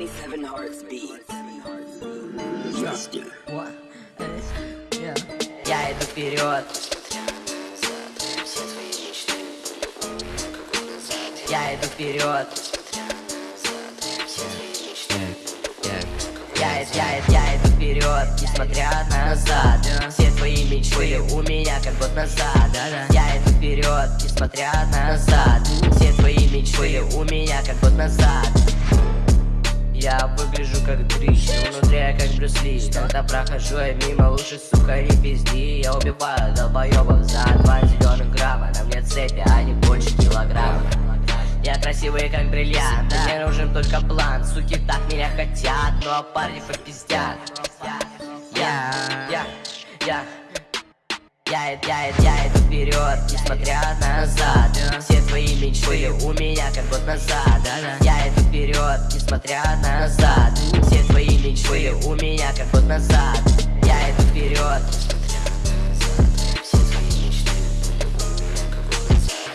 Hearts Beat. Я иду вперед. Я иду вперед. Я, я, я иду вперед, несмотря назад. Все твои мечты у меня как год назад. Я иду вперед, несмотря назад. Все твои мечты у меня как год назад я выгляжу как дрищ, внутри я как Брюс Ли. Когда прохожу я мимо, лучше, сука, не пизди. Я убиваю долбоебов за два зеленых грамма На мне цепи, а не больше килограмма. Я красивый как бриллиант, мне нужен только план. Суки так меня хотят, ну а парни попиздят. Я, я, я. Я, я, я иду вперед, несмотря назад. Все твои мечты у меня как год назад. иду несмотря назад. Все твои мечты у меня как год назад. Я иду вперед.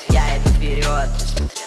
Я иду вперед